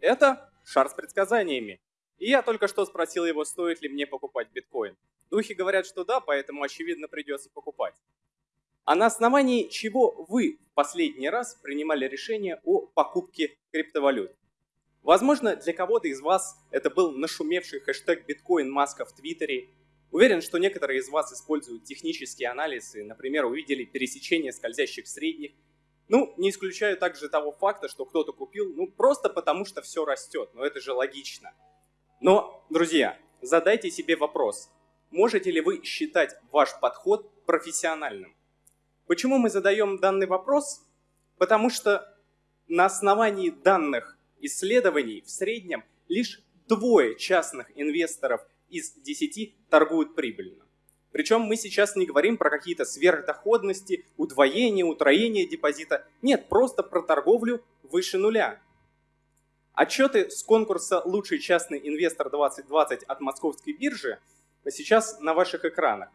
Это шар с предсказаниями. И я только что спросил его, стоит ли мне покупать биткоин. Духи говорят, что да, поэтому очевидно придется покупать. А на основании чего вы в последний раз принимали решение о покупке криптовалют? Возможно, для кого-то из вас это был нашумевший хэштег биткоин маска в Твиттере. Уверен, что некоторые из вас используют технические анализы, например, увидели пересечение скользящих средних. Ну, не исключаю также того факта, что кто-то купил, ну, просто потому что все растет, но это же логично. Но, друзья, задайте себе вопрос, можете ли вы считать ваш подход профессиональным? Почему мы задаем данный вопрос? Потому что на основании данных исследований в среднем лишь двое частных инвесторов из 10 торгуют прибыльно. Причем мы сейчас не говорим про какие-то сверхдоходности, удвоение, утроение депозита. Нет, просто про торговлю выше нуля. Отчеты с конкурса «Лучший частный инвестор 2020» от Московской биржи сейчас на ваших экранах.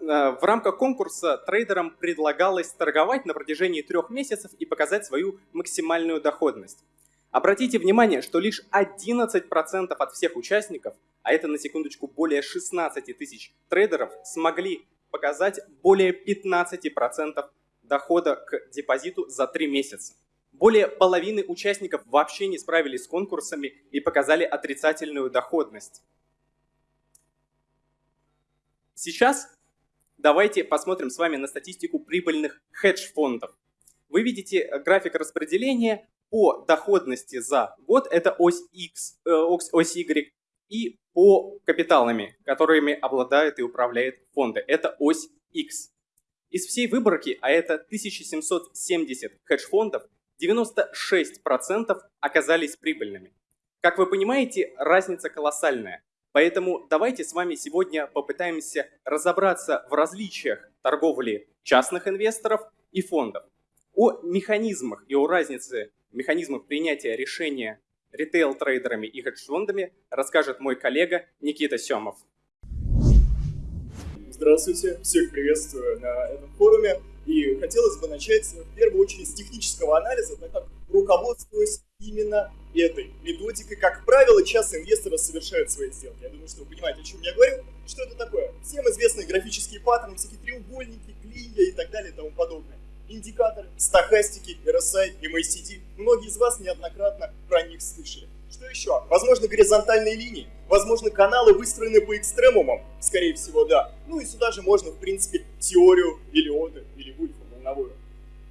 Э, в рамках конкурса трейдерам предлагалось торговать на протяжении трех месяцев и показать свою максимальную доходность. Обратите внимание, что лишь 11% от всех участников, а это на секундочку более 16 тысяч трейдеров, смогли показать более 15% дохода к депозиту за три месяца. Более половины участников вообще не справились с конкурсами и показали отрицательную доходность. Сейчас давайте посмотрим с вами на статистику прибыльных хедж-фондов. Вы видите график распределения по доходности за год, это ось X, э, ось Y, и по капиталами, которыми обладает и управляет фонды, это ось X. Из всей выборки, а это 1770 хедж-фондов, 96% оказались прибыльными. Как вы понимаете, разница колоссальная. Поэтому давайте с вами сегодня попытаемся разобраться в различиях торговли частных инвесторов и фондов. О механизмах и о разнице механизмов принятия решения ритейл-трейдерами и хедж-фондами расскажет мой коллега Никита Семов. Здравствуйте, всех приветствую на этом форуме. И хотелось бы начать в первую очередь с технического анализа, так как руководствуюсь именно этой методикой. Как правило, часто инвесторы совершают свои сделки. Я думаю, что вы понимаете, о чем я говорю. Что это такое? Всем известные графические паттерны, всякие треугольники, клинья и так далее и тому подобное. Индикаторы, стахастики, RSI, MACD. Многие из вас неоднократно про них слышали. Что еще? Возможно, горизонтальные линии. Возможно, каналы выстроены по экстремумам. Скорее всего, да. Ну и сюда же можно, в принципе, теорию Элиота или Вульфа волновую.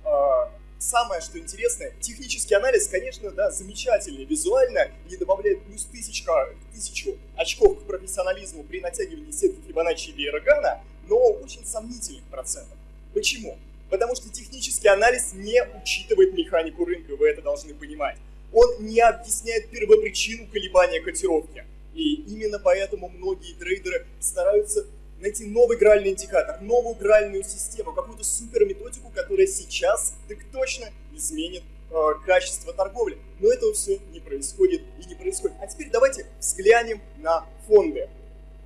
А, самое, что интересное, технический анализ, конечно, да, замечательный визуально и добавляет плюс тысячка, тысячу очков к профессионализму при натягивании сетки Фибоначчи или Эрогана, но очень сомнительных процентов. Почему? Потому что технический анализ не учитывает механику рынка, вы это должны понимать он не объясняет первопричину колебания котировки. И именно поэтому многие трейдеры стараются найти новый гральный индикатор, новую гральную систему, какую-то супер методику, которая сейчас так точно изменит э, качество торговли. Но этого все не происходит и не происходит. А теперь давайте взглянем на фонды.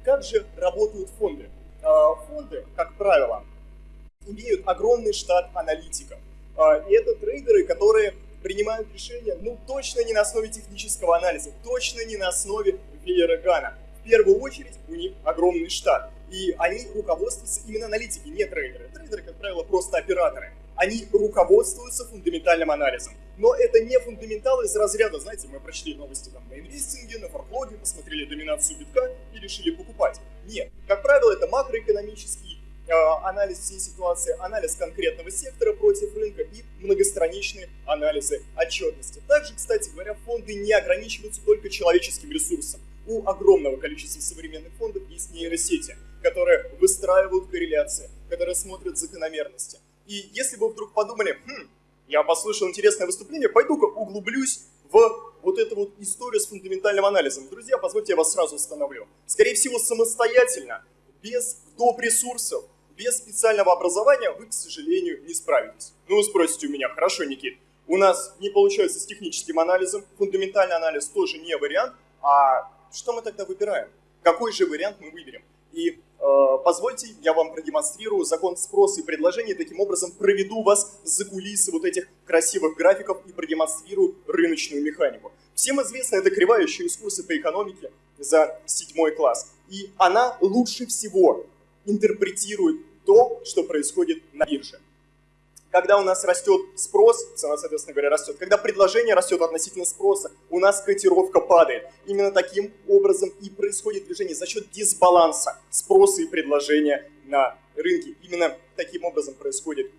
Как же работают фонды? Э, фонды, как правило, имеют огромный штат аналитиков. Э, и это трейдеры, которые принимают решения, ну, точно не на основе технического анализа, точно не на основе Вейерогана. В первую очередь у них огромный штат, и они руководствуются именно аналитики, не трейдеры. Трейдеры, как правило, просто операторы. Они руководствуются фундаментальным анализом. Но это не фундаменталы из разряда, знаете, мы прочли новости там на инвестинге, на форклоге, посмотрели доминацию битка и решили покупать. Нет, как правило, это макроэкономические анализ всей ситуации, анализ конкретного сектора против рынка и многостраничные анализы отчетности. Также, кстати говоря, фонды не ограничиваются только человеческим ресурсом. У огромного количества современных фондов есть нейросети, которые выстраивают корреляции, которые смотрят закономерности. И если вы вдруг подумали, хм, я послушал интересное выступление, пойду-ка углублюсь в вот эту вот историю с фундаментальным анализом. Друзья, позвольте я вас сразу остановлю. Скорее всего, самостоятельно, без доп. ресурсов, без специального образования вы, к сожалению, не справитесь. Ну, спросите у меня, хорошо, Никит, у нас не получается с техническим анализом, фундаментальный анализ тоже не вариант, а что мы тогда выбираем? Какой же вариант мы выберем? И Э, позвольте, я вам продемонстрирую закон спроса и предложения, таким образом проведу вас за кулисы вот этих красивых графиков и продемонстрирую рыночную механику. Всем известно, это кривая еще из курса по экономике за седьмой класс. И она лучше всего интерпретирует то, что происходит на бирже когда у нас растет спрос, цена, соответственно говоря, растет, когда предложение растет относительно спроса, у нас котировка падает. Именно таким образом и происходит движение за счет дисбаланса спроса и предложения на рынке. Именно таким образом происходит,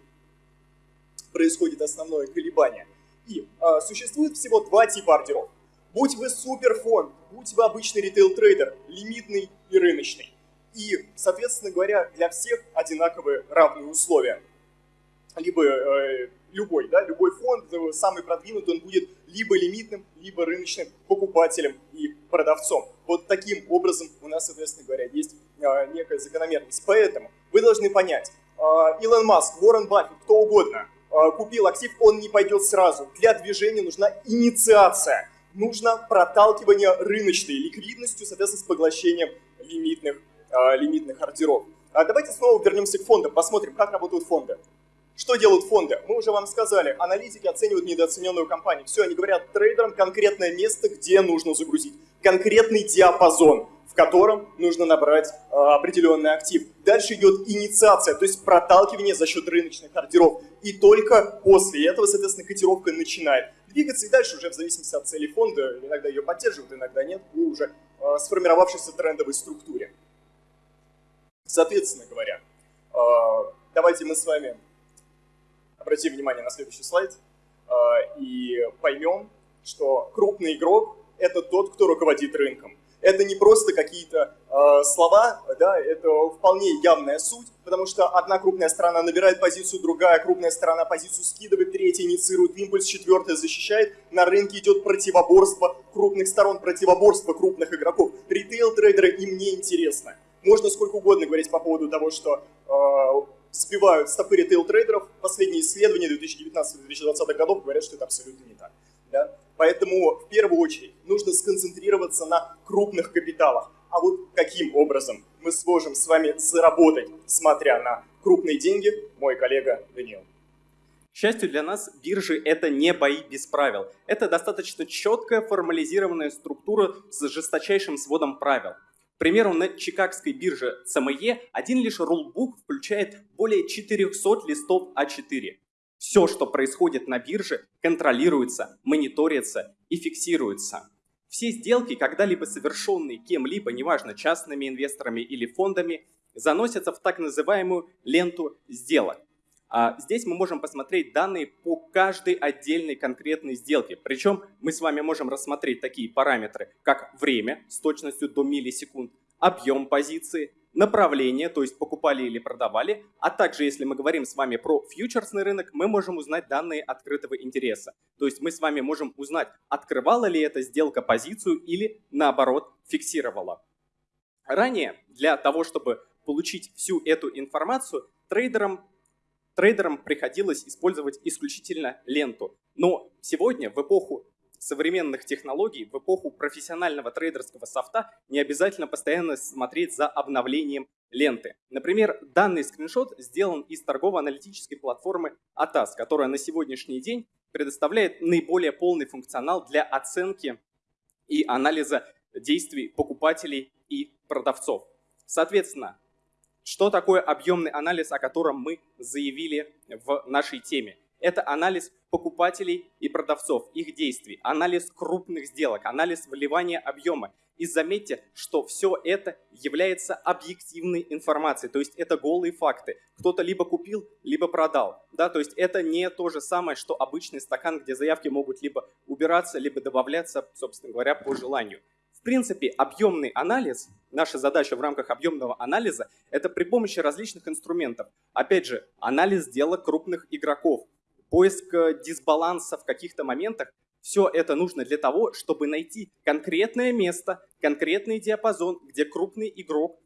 происходит основное колебание. И э, существует всего два типа ордеров. Будь вы суперфонд, будь вы обычный ритейл-трейдер, лимитный и рыночный. И, соответственно говоря, для всех одинаковые равные условия либо э, любой, да, любой фонд, э, самый продвинутый, он будет либо лимитным, либо рыночным покупателем и продавцом. Вот таким образом у нас, соответственно говоря, есть э, некая закономерность. Поэтому вы должны понять, э, Илон Маск, Уоррен Баффет, кто угодно, э, купил актив, он не пойдет сразу. Для движения нужна инициация. Нужно проталкивание рыночной ликвидностью, соответственно, с поглощением лимитных, лимитных ордеров. А давайте снова вернемся к фондам, посмотрим, как работают фонды. Что делают фонды? Мы уже вам сказали, аналитики оценивают недооцененную компанию. Все, они говорят трейдерам конкретное место, где нужно загрузить, конкретный диапазон, в котором нужно набрать э, определенный актив. Дальше идет инициация, то есть проталкивание за счет рыночных ордеров. И только после этого, соответственно, котировка начинает двигаться и дальше уже в зависимости от цели фонда, иногда ее поддерживают, иногда нет, по уже э, сформировавшейся трендовой структуре. Соответственно говоря, э, давайте мы с вами обратим внимание на следующий слайд а, и поймем, что крупный игрок – это тот, кто руководит рынком. Это не просто какие-то э, слова, да, это вполне явная суть, потому что одна крупная сторона набирает позицию, другая крупная сторона позицию скидывает, третья инициирует импульс, четвертая защищает. На рынке идет противоборство крупных сторон, противоборство крупных игроков. Ритейл-трейдеры им не интересно. Можно сколько угодно говорить по поводу того, что э, сбивают стопы ритейл-трейдеров. Последние исследования 2019-2020 годов говорят, что это абсолютно не так. Да? Поэтому в первую очередь нужно сконцентрироваться на крупных капиталах. А вот каким образом мы сможем с вами заработать, смотря на крупные деньги, мой коллега Даниил. К счастью для нас, биржи – это не бои без правил. Это достаточно четкая формализированная структура с жесточайшим сводом правил примеру, на Чикагской бирже CME один лишь рулбук включает более 400 листов А4. Все, что происходит на бирже, контролируется, мониторится и фиксируется. Все сделки, когда-либо совершенные кем-либо, неважно, частными инвесторами или фондами, заносятся в так называемую ленту сделок. А здесь мы можем посмотреть данные по каждой отдельной конкретной сделке. Причем мы с вами можем рассмотреть такие параметры, как время с точностью до миллисекунд, объем позиции, направление, то есть покупали или продавали, а также, если мы говорим с вами про фьючерсный рынок, мы можем узнать данные открытого интереса. То есть мы с вами можем узнать, открывала ли эта сделка позицию или наоборот фиксировала. Ранее для того, чтобы получить всю эту информацию, трейдерам трейдерам приходилось использовать исключительно ленту. Но сегодня, в эпоху современных технологий, в эпоху профессионального трейдерского софта, не обязательно постоянно смотреть за обновлением ленты. Например, данный скриншот сделан из торгово-аналитической платформы ATAS, которая на сегодняшний день предоставляет наиболее полный функционал для оценки и анализа действий покупателей и продавцов. Соответственно, что такое объемный анализ, о котором мы заявили в нашей теме? Это анализ покупателей и продавцов, их действий, анализ крупных сделок, анализ вливания объема. И заметьте, что все это является объективной информацией, то есть это голые факты. Кто-то либо купил, либо продал. Да? То есть это не то же самое, что обычный стакан, где заявки могут либо убираться, либо добавляться, собственно говоря, по желанию. В принципе, объемный анализ, наша задача в рамках объемного анализа, это при помощи различных инструментов. Опять же, анализ дела крупных игроков, поиск э, дисбаланса в каких-то моментах. Все это нужно для того, чтобы найти конкретное место, конкретный диапазон, где крупный игрок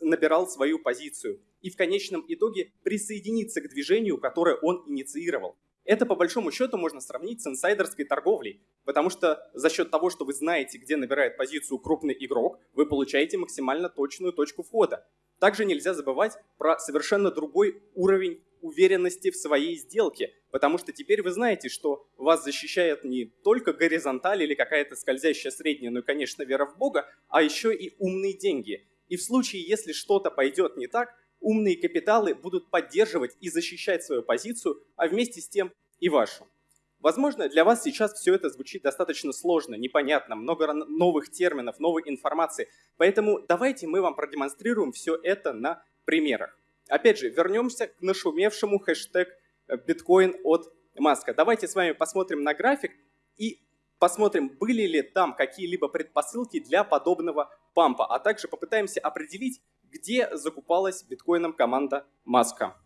набирал свою позицию. И в конечном итоге присоединиться к движению, которое он инициировал. Это по большому счету можно сравнить с инсайдерской торговлей, потому что за счет того, что вы знаете, где набирает позицию крупный игрок, вы получаете максимально точную точку входа. Также нельзя забывать про совершенно другой уровень уверенности в своей сделке, потому что теперь вы знаете, что вас защищает не только горизонталь или какая-то скользящая средняя, ну и, конечно, вера в Бога, а еще и умные деньги. И в случае, если что-то пойдет не так, умные капиталы будут поддерживать и защищать свою позицию, а вместе с тем и вашу. Возможно, для вас сейчас все это звучит достаточно сложно, непонятно, много новых терминов, новой информации. Поэтому давайте мы вам продемонстрируем все это на примерах. Опять же, вернемся к нашумевшему хэштег э, биткоин от Маска. Давайте с вами посмотрим на график и посмотрим, были ли там какие-либо предпосылки для подобного пампа, а также попытаемся определить, где закупалась биткоином команда Маска.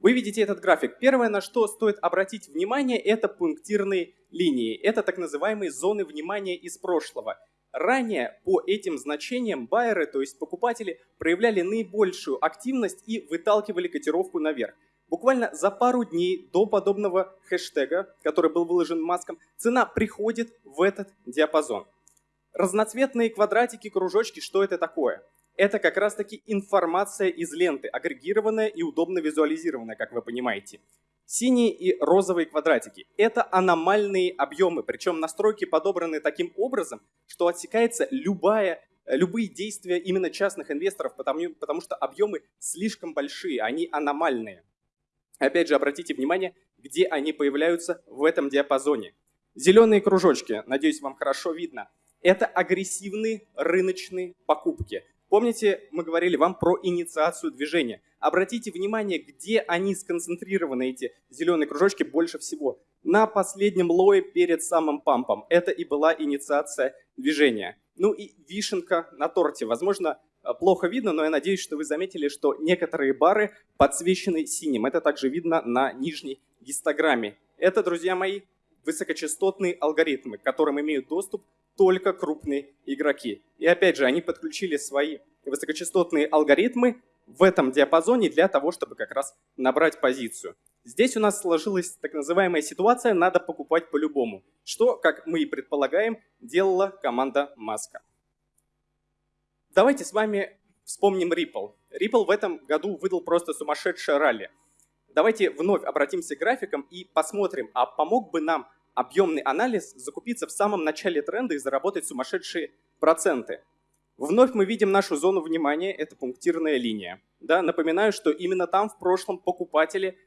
Вы видите этот график. Первое, на что стоит обратить внимание, это пунктирные линии. Это так называемые зоны внимания из прошлого. Ранее по этим значениям байеры, то есть покупатели, проявляли наибольшую активность и выталкивали котировку наверх. Буквально за пару дней до подобного хэштега, который был выложен маском, цена приходит в этот диапазон. Разноцветные квадратики, кружочки, что это такое? Это как раз-таки информация из ленты, агрегированная и удобно визуализированная, как вы понимаете. Синие и розовые квадратики – это аномальные объемы, причем настройки подобраны таким образом, что отсекается любая, любые действия именно частных инвесторов, потому, потому что объемы слишком большие, они аномальные. Опять же, обратите внимание, где они появляются в этом диапазоне. Зеленые кружочки, надеюсь, вам хорошо видно, это агрессивные рыночные покупки. Помните, мы говорили вам про инициацию движения. Обратите внимание, где они сконцентрированы, эти зеленые кружочки, больше всего. На последнем лое перед самым пампом. Это и была инициация движения. Ну и вишенка на торте. Возможно, э, плохо видно, но я надеюсь, что вы заметили, что некоторые бары подсвечены синим. Это также видно на нижней гистограмме. Это, друзья мои, высокочастотные алгоритмы, к которым имеют доступ только крупные игроки. И опять же, они подключили свои высокочастотные алгоритмы в этом диапазоне для того, чтобы как раз набрать позицию. Здесь у нас сложилась так называемая ситуация «надо покупать по-любому», что, как мы и предполагаем, делала команда Маска. Давайте с вами вспомним Ripple. Ripple в этом году выдал просто сумасшедшее ралли. Давайте вновь обратимся к графикам и посмотрим, а помог бы нам объемный анализ, закупиться в самом начале тренда и заработать сумасшедшие проценты. Вновь мы видим нашу зону внимания, это пунктирная линия. Да, напоминаю, что именно там в прошлом покупатели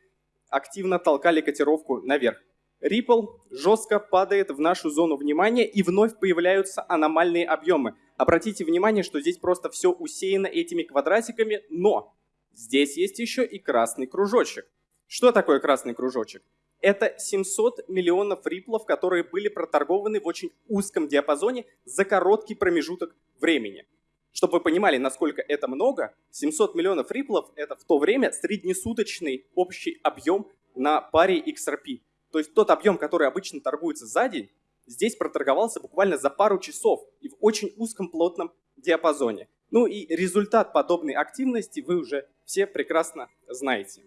активно толкали котировку наверх. Ripple жестко падает в нашу зону внимания и вновь появляются аномальные объемы. Обратите внимание, что здесь просто все усеяно этими квадратиками, но здесь есть еще и красный кружочек. Что такое красный кружочек? Это 700 миллионов риплов, которые были проторгованы в очень узком диапазоне за короткий промежуток времени. Чтобы вы понимали, насколько это много, 700 миллионов риплов – это в то время среднесуточный общий объем на паре XRP. То есть тот объем, который обычно торгуется за день, здесь проторговался буквально за пару часов и в очень узком плотном диапазоне. Ну и результат подобной активности вы уже все прекрасно знаете.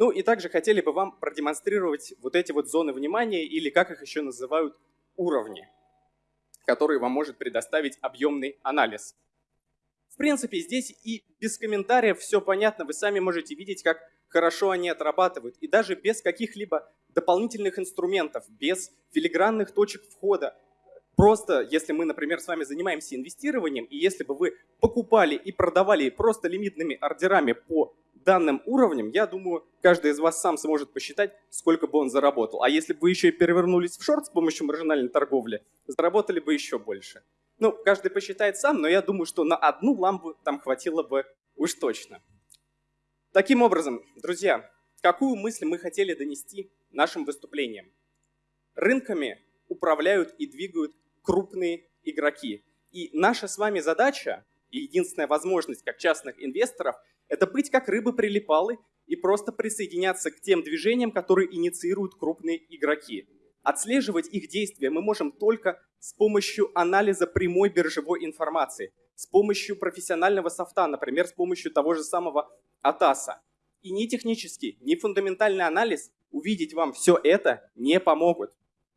Ну и также хотели бы вам продемонстрировать вот эти вот зоны внимания, или как их еще называют, уровни, которые вам может предоставить объемный анализ. В принципе, здесь и без комментариев все понятно, вы сами можете видеть, как хорошо они отрабатывают. И даже без каких-либо дополнительных инструментов, без филигранных точек входа, Просто, если мы, например, с вами занимаемся инвестированием, и если бы вы покупали и продавали просто лимитными ордерами по данным уровнем, я думаю, каждый из вас сам сможет посчитать, сколько бы он заработал. А если бы вы еще и перевернулись в шорт с помощью маржинальной торговли, заработали бы еще больше. Ну, каждый посчитает сам, но я думаю, что на одну лампу там хватило бы уж точно. Таким образом, друзья, какую мысль мы хотели донести нашим выступлением? Рынками управляют и двигают крупные игроки. И наша с вами задача и единственная возможность как частных инвесторов – это быть как рыбы-прилипалы и просто присоединяться к тем движениям, которые инициируют крупные игроки. Отслеживать их действия мы можем только с помощью анализа прямой биржевой информации, с помощью профессионального софта, например, с помощью того же самого Атаса. И ни технический, ни фундаментальный анализ увидеть вам все это не помогут.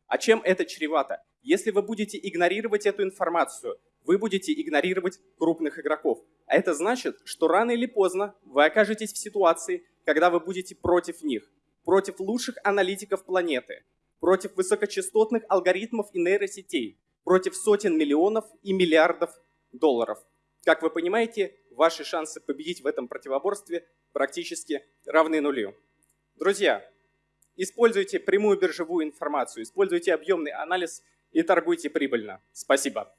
А чем это чревато? Если вы будете игнорировать эту информацию, вы будете игнорировать крупных игроков. А это значит, что рано или поздно вы окажетесь в ситуации, когда вы будете против них, против лучших аналитиков планеты, против высокочастотных алгоритмов и нейросетей, против сотен миллионов и миллиардов долларов. Как вы понимаете, ваши шансы победить в этом противоборстве практически равны нулю. Друзья, используйте прямую биржевую информацию, используйте объемный анализ и торгуйте прибыльно. Спасибо.